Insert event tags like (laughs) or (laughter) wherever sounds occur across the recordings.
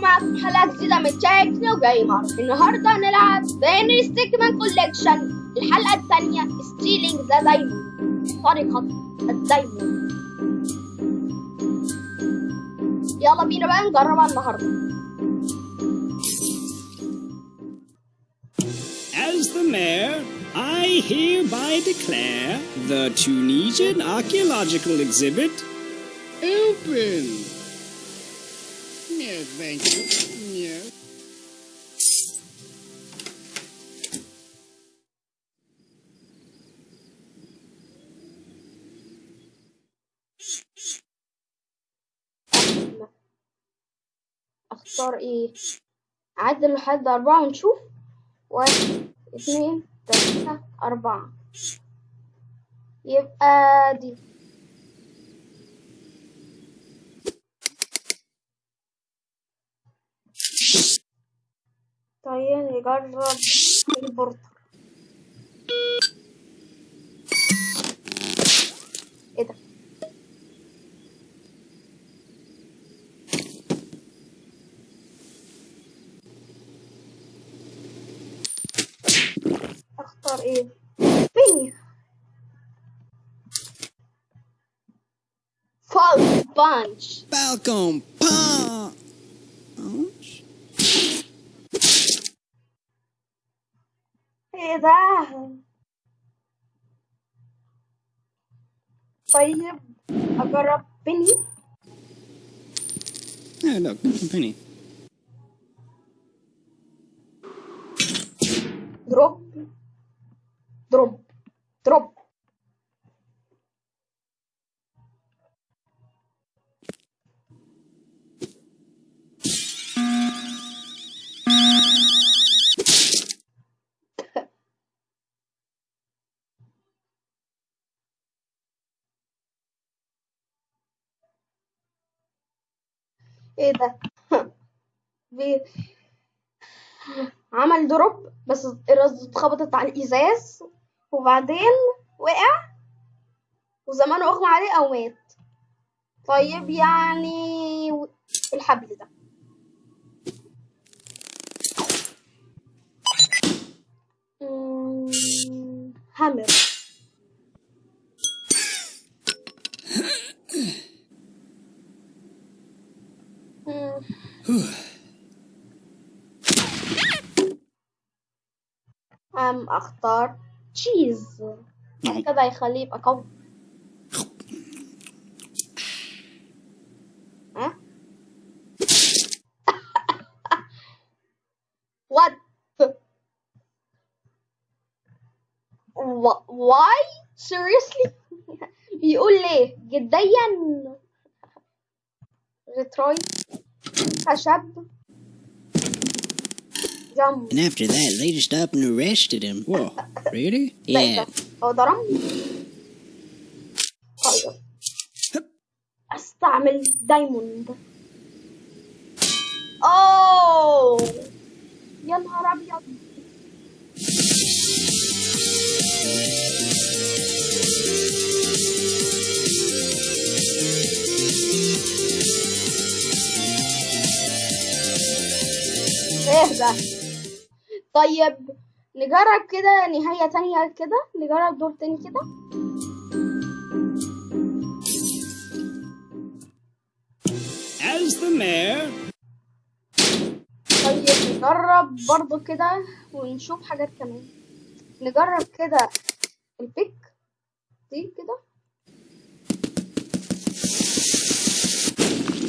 معكم حلقة جديدة من تشيك نيو جيمر النهاردة هنلعب بينري ستيكمان كوليكشن الحلقة الثانية ستيلينج ذا دايموند سرقة الدايموند. يلا بينا بقى نجربها النهاردة. As the mayor, I hereby declare the Tunisian archaeological exhibit open. أختار إيه؟ اعدل لحد أربعة ونشوف. واحد اتنين تلاتة أربعة. يبقى دي. طيب نجرب البورتر. إيه ده؟ أختار إيه؟ بيني فول بانش Falcon Punch. मज़ेदार है पहले अगर आप penny. Yeah, look, it's a penny. Drop. Drop. Drop. إيه ده. (laughs) عمل دروب بس الرز اتخبطت على الإزاز وبعدين وقع وزمانه أغمى عليه أو مات. طيب يعني الحبل ده. مم، لم أختار تشيز هكذا يخليه يبقى قوي ها واي سيريسلي بيقول ليه؟ جديا. ريتروي شاب And after that, they just up and arrested him. Whoa, really? Yeah. هو ضربني طيب استعمل دايموند اوه يا نهار ابيض ايه ده طيب نجرب كده نهاية تانية كده نجرب دور تاني كده. As the mayor, طيب نجرب برضو كده ونشوف حاجات كمان. نجرب كده البيك دي كده.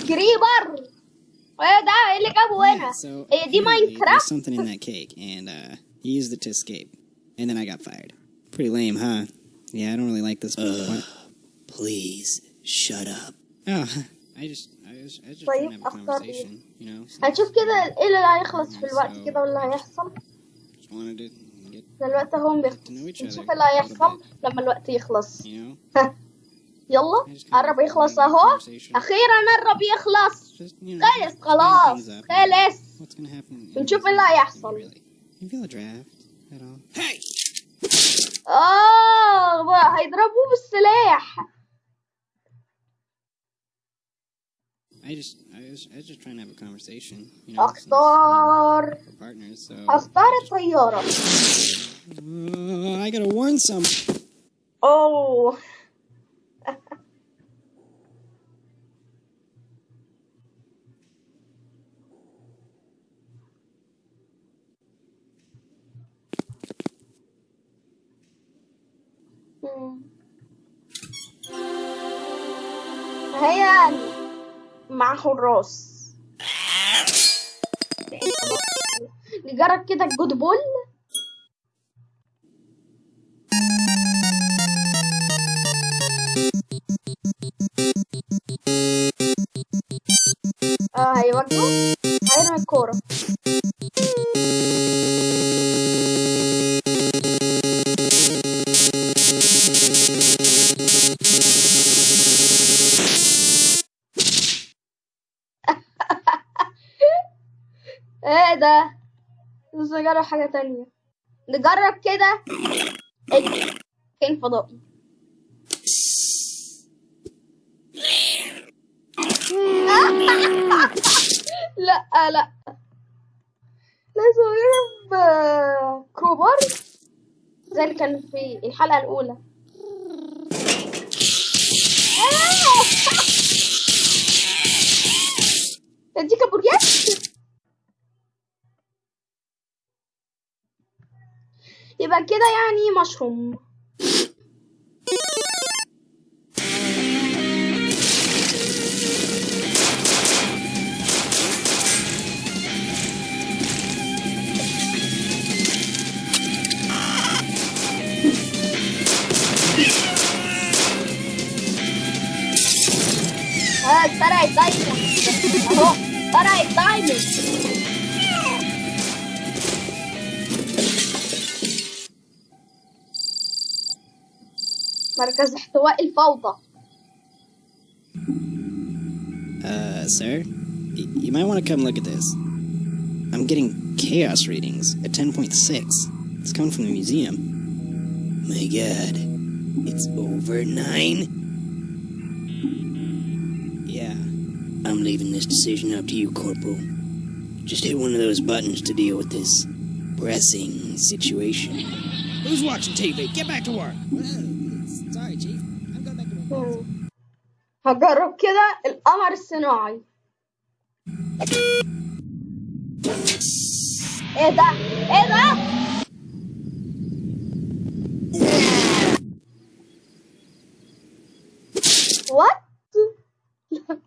كريبر ايه ده ايه اللي جابه هنا so هي دي apparently ماينكرافت there's something in that cake, and uh, he used it to escape, and then I got fired. Pretty lame, huh? Yeah, I don't really like this. What? Please, shut up. Oh, (laughs) I just, I was, I was just طيب، trying to have a أختار conversation, you know. so هنشوف كده ايه اللي هيخلص في الوقت كده واللي هيحصل Just wanted to get دلوقتي هم to know بيخلص each نشوف other ايه اللي a little هيحصل bit, لما الوقت يخلص you know. يلا I just kinda قرب wanted يخلص to have a اهو conversation. اخيرا قرب يخلص Just, you know, خلص خلاص. خلص? بنشوف إيه اللي هيحصل! آه هيضربوه بالسلاح I just, I was, I was just trying to have a conversation. You know, we're partners. So. اختار الطيارة Uh, I gotta warn some. اوه هي مع حراس (laughs) نجرب كده الجود بول نجرب كده. كائن فضائي؟ (laughs) لا لا. لازم اجرب آه، كروبار زي اللي كان في الحلقة الأولى. (laughs) أديك كابوريات يبقى كده يعني مشروم. آه اتسرقت دايما (laughs) اهو اتسرقت دايما مركز احتواء الفوضى Uh, sir, y- you might want to come look at this. I'm getting chaos readings at 10.6. It's coming from the museum. My god. It's over nine? Yeah. I'm leaving this decision up to you, Corporal. Just hit one of those buttons to deal with this pressing situation. Who's watching TV? Get back to work. هجرب كده القمر الصناعي. إيه ده؟ إيه ده؟ وات (laughs)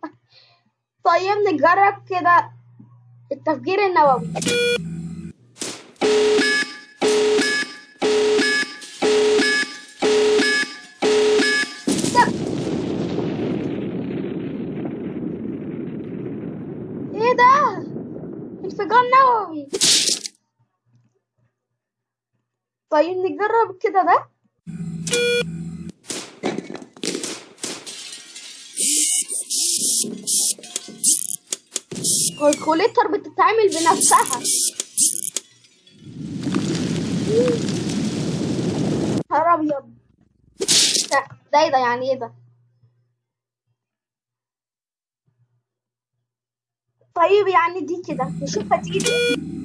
طيب نجرب كده التفجير النووي ده. إيه ده انفجار نووي طيب نجرب كده ده. الكوليتر بتتعمل بنفسها. نهار أبيض. ده إيه ده؟ يعني إيه ده؟ طيب يعني دي كده. نشوفها تيجي.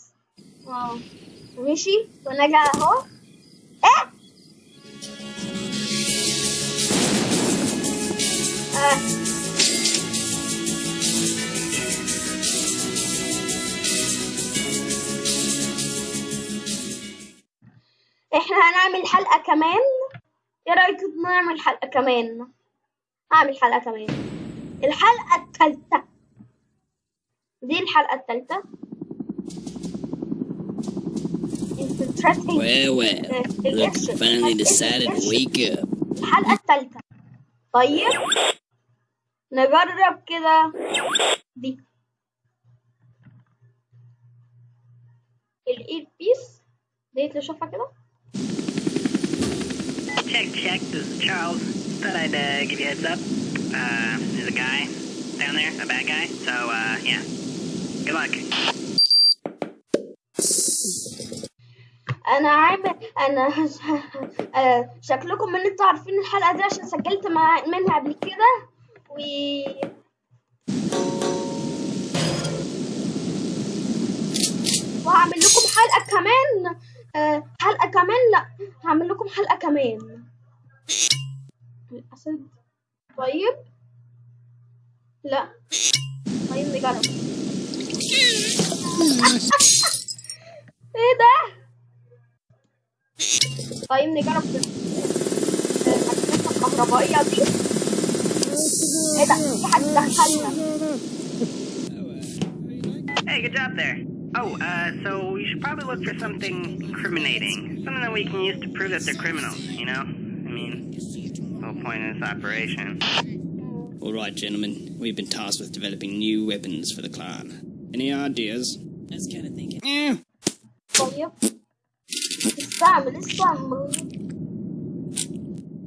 آه ماشي جاي اهو إيه آه. إحنا هنعمل حلقة كمان. إيه رأيك نعمل حلقة كمان؟ هعمل حلقة كمان. الحلقة الثالثة. دي الحلقة التالتة Well, well. ال- Look, القرش. finally القرش. decided to wake up. الحلقة التالتة طيب نجرب كده دي الايد بيس ديت اللي شوفها كده Check, check. This is Charles. Thought I'd uh, give you a heads up. Uh, there's a guy down there, a bad guy. So, uh, yeah. Good luck. أنا عامل أنا (laughs) آه، شكلكم ان أنتوا عارفين الحلقة دي عشان سجلت مع... منها قبل كده. و وهعمل لكم حلقة كمان. آه، حلقة كمان لا هعمل لكم حلقة كمان. الأسد طيب. لا. طيب نجرب. (laughs) إيه ده؟ طيب نجرب كده. المكنسة الكهربائية دي ايه ده في حد دخلنا Hey, good job there. Oh, uh, so you should probably look for something incriminating. Something that we can use to prove that they're criminals, you know? I mean, the whole point of this operation. All right, gentlemen. We've been tasked with developing new weapons for the clan. Any ideas? I was kind of thinking. Eh, طيب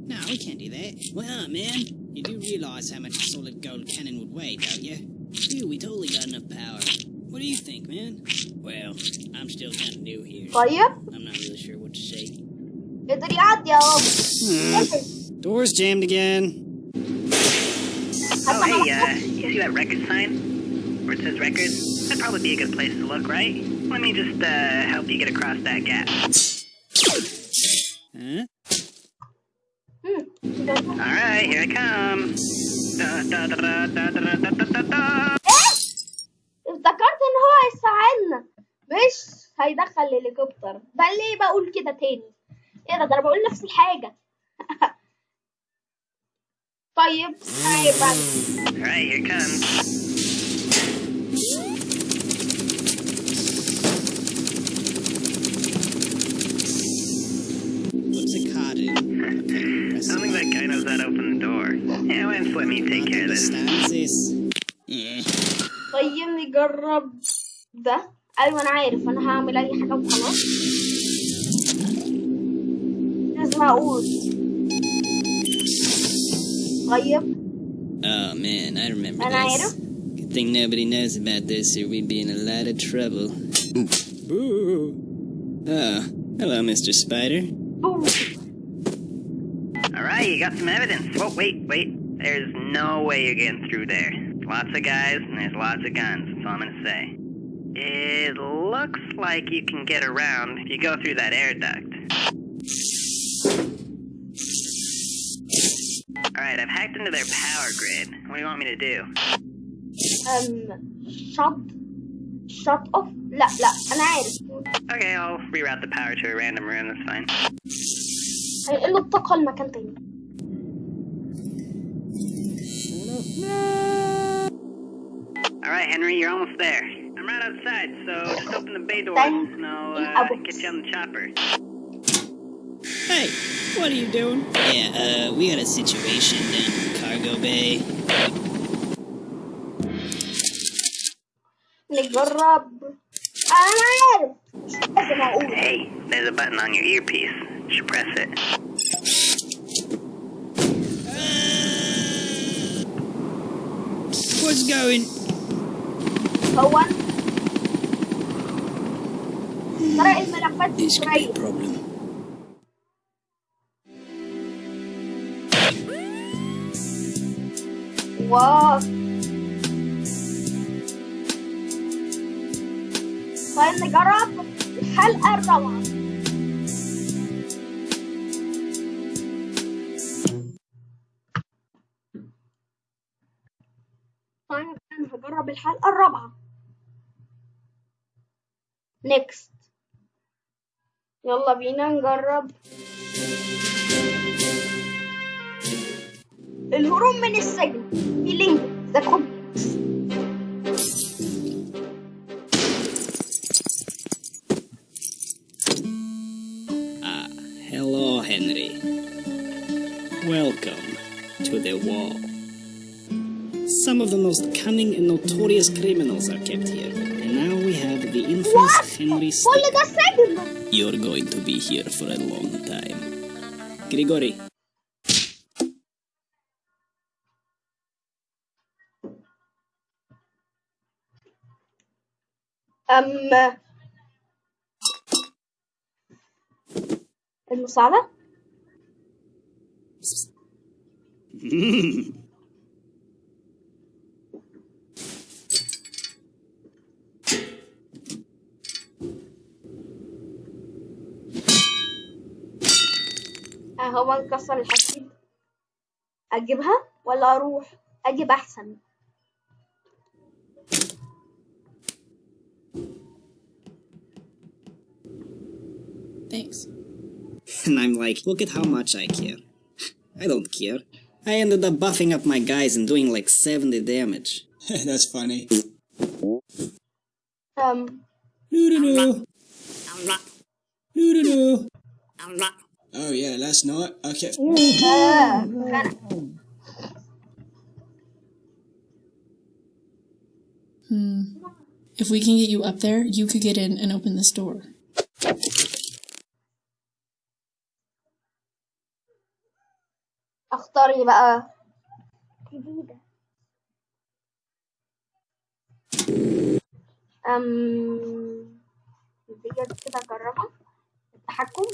No, we can't do that. Well, man, you do realize how much a solid gold cannon would weigh, don't you? Phew, we totally got enough power. What do you think, man? Well, I'm still kind of new here. Are you? I'm not really sure what to say. The. Hmm. Door's jammed again. Oh, hey, uh, you see that record sign? Where it says record? That'd probably be a good place to look, right? Let me just, uh, help you get across that gap. Hmm? All right, here I come. افتكرت إن هو هيساعدنا. مش هيدخل الهليكوبتر ده ليه بقول كده تاني؟ إيه ده؟ ده أنا بقول نفس الحاجة. (laughs) طيب طيب me take care of this? understands this. Yeah. طيب نجرب ده ايوه انا عارف انا هعمل اي حاجة وخلاص لازم اقول طيب Oh man, I remember انا this. عارف Good thing nobody knows about this, or we'd be in a lot of trouble. Boo! Oh, hello, Mr. Spider. بوم. Alright, you got some evidence. Whoa, wait, wait. There's no way you're getting through there. Lots of guys, and there's lots of guns. That's all I'm gonna say. It looks like you can get around if you go through that air duct. Alright, I've hacked into their power grid. What do you want me to do? um shut shut off لا لا انا عارف Okay, I'll reroute the power to a random room, that's fine. هينقلوا الطاقة لمكان تاني All right, Henry, you're almost there. I'm right outside, so just open the bay door, and I'll uh, get you on the chopper. Hey, what are you doing? Yeah, uh, we got a situation down in the cargo bay. Hey, there's a button on your earpiece. You should press it. What's going? هو سرق الملفات This could be a problem. واو طيب نجرب الحلقة الرابعة معبرة بالحلقة الرابعة. Next. يلا بينا نجرب. الهروب من السجن. في لينك. ذا كومبلكس uh, hello Henry. Welcome to the wall. Some of the most cunning and notorious criminals are kept here, and now we have the infamous What? Henry كل Stick. ده سجن You're going to be here for a long time. Grigori, أم المساعدة (laughs) هو انكسر الحديد اجيبها ولا اروح اجيب احسن Thanks. (laughs) and I'm like, look at how much I care. (laughs) I don't care. I ended up buffing up my guys and doing like 70 damage. (laughs) That's funny. um Doo-doo-doo. Doo-doo-doo. Oh yeah, last night I kept. آه، خنق. If we can get you up there, you could get in and open this door. اختار ايه بقى جديدة أم ديت كده أجربها التحكم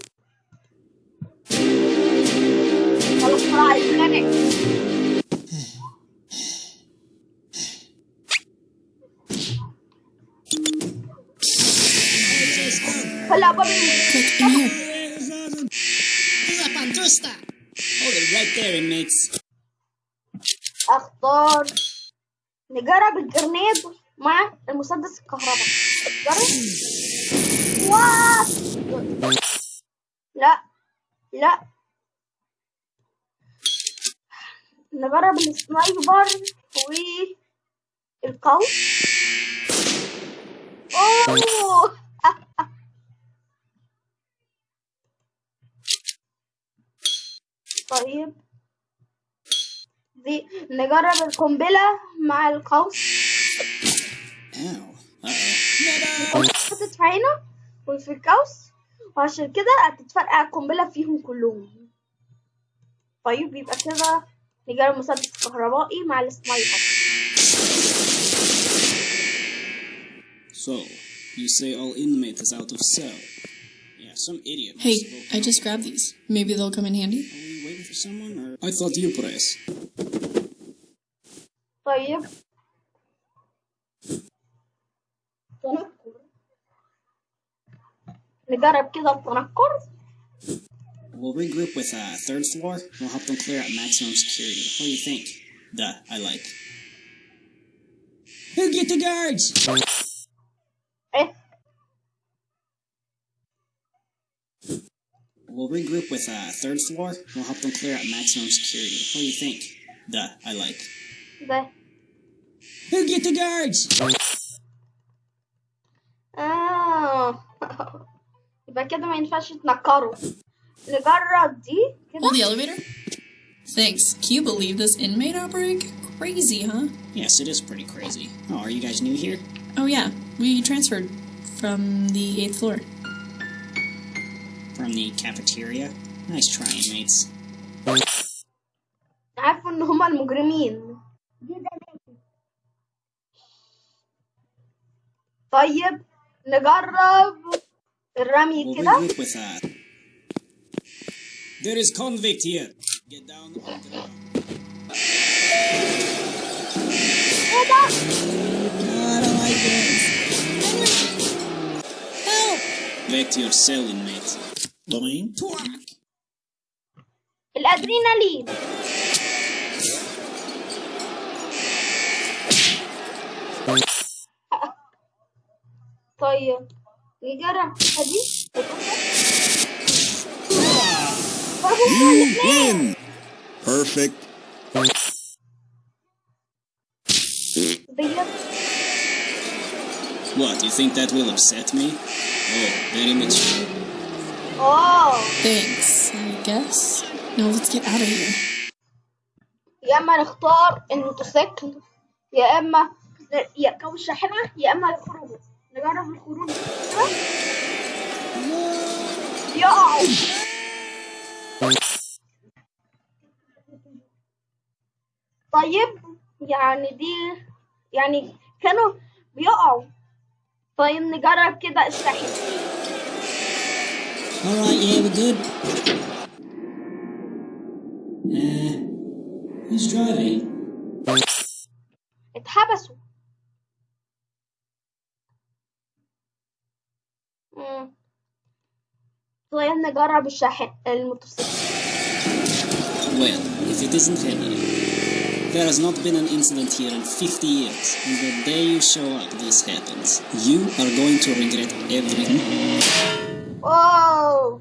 اختار نجرب الجرنيد مع المسدس الكهرباء جرب لا لا نجرب السنايبر والقوس أوه طيب دي نجرب القنبلة مع القوس. Uh-oh. القوس هتتفعينا وفي القوس وعشان كده هتتفرقع القنبلة فيهم كلهم طيب يبقى كده نجرب المسدس الكهربائي مع السنايبر So, you say all inmate is out of cell? Yeah, some idiot. Hey, spoke I up. just grabbed these. Maybe they'll come in handy. Are we waiting for someone, or I thought you press. طيب تنكر نجرب كده التنكر we'll regroup with uh, third floor. We'll help them clear out maximum security. What do you think? Duh, I like. Who get the guards? Oh. We'll regroup with uh, third floor. We'll help them clear out maximum security. What do you think? Duh, I like. Duh. Who get the guards? Oh. Vai que é do Manifest na Carol. Hold كده the elevator. Thanks. Can you believe this inmate outbreak? Crazy, huh? Yes, it is pretty crazy. Oh, are you guys new here? Oh yeah, we transferred from the eighth floor. From the cafeteria? Nice try, inmates. عارفه ان هما المجرمين طيب نجرب الرمي We'll كده regroup with uh. There is convict here. Get down on the ground. ايه ده I don't like this. Help! Back to your cell, inmate. Domain? Twack! الادرينالين طيب نجرب دي You win! Perfect. ديت What, you think that will upset me? Oh, very much. اه Thanks, I guess. Now let's get out of here. يا اما نختار الموتوسيكل يا اما ن- يركبوا الشاحنة يا اما يخرجوا نجرب الخروج كده يقعوا طيب يعني دي يعني كانوا بيقعوا طيب نجرب كده الشاحنة Alright, yeah, we're good. Uh, who's driving? اتحبسوا مم. طيب نجرب الشاحن الموتوسيكل Well, if it isn't Henry. There has not been an incident here in 50 years, and the day you show up, this happens. You are going to regret everything. واو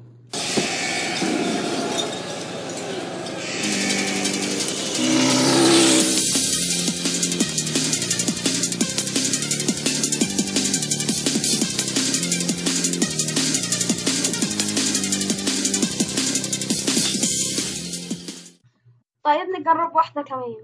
طيب نجرب واحدة كمان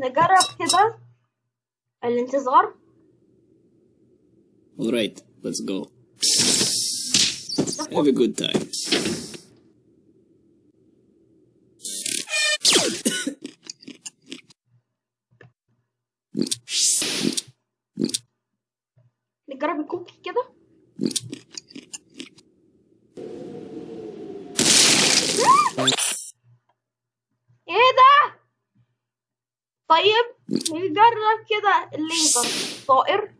نجرب كده الانتظار Alright, let's go. Have a good time. كده الليزر طائر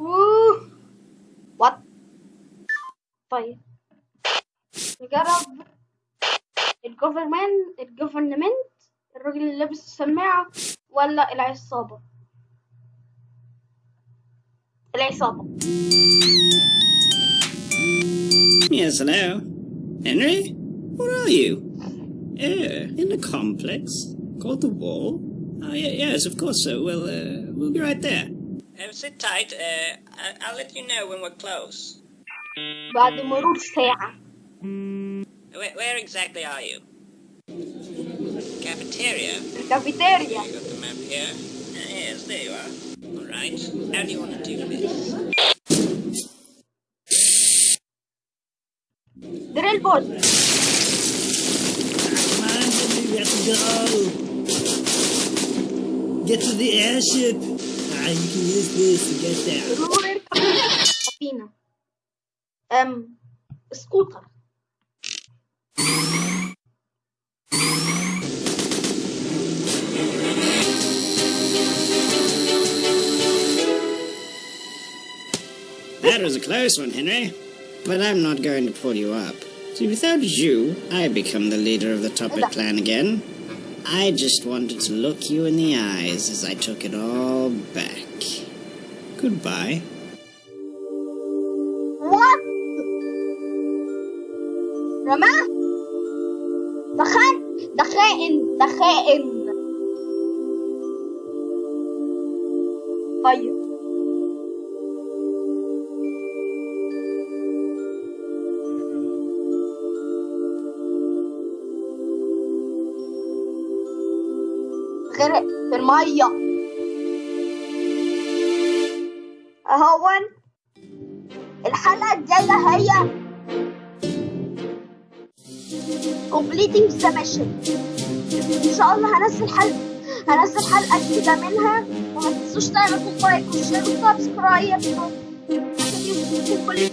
اوه وات طيب نجرب الجوفرمنت الجوفرنمنت الراجل اللي لابس السماعة ولا العصابة العصابة Yes, hello. Henry? Where are you? Uh, in the complex called the Wall. Oh, yeah, yes, of course. So we'll uh, we'll be right there. Uh, sit tight. Uh, I- will let you know when we're close. Where, where exactly are you? Cafeteria. Cafeteria. You got the map here. Uh, yes, there you are. All right. How do you want to do this? Drill board. Go! Get to the airship! Ah, you can use this to get there. um, scooter. That was a close one, Henry. But I'm not going to pull you up. Without you, I become the leader of the Toppat clan again. I just wanted to look you in the eyes as I took it all back. Goodbye. What? Rama? The Khan? The Khan? The Khan? المية. اهون الحلقة الجاية هي completing the mission إن شاء الله هنزل حلقة هنزل حلقة جديدة منها. وما تنسوش تعملوا لايك وشير وسبسكرايب. كل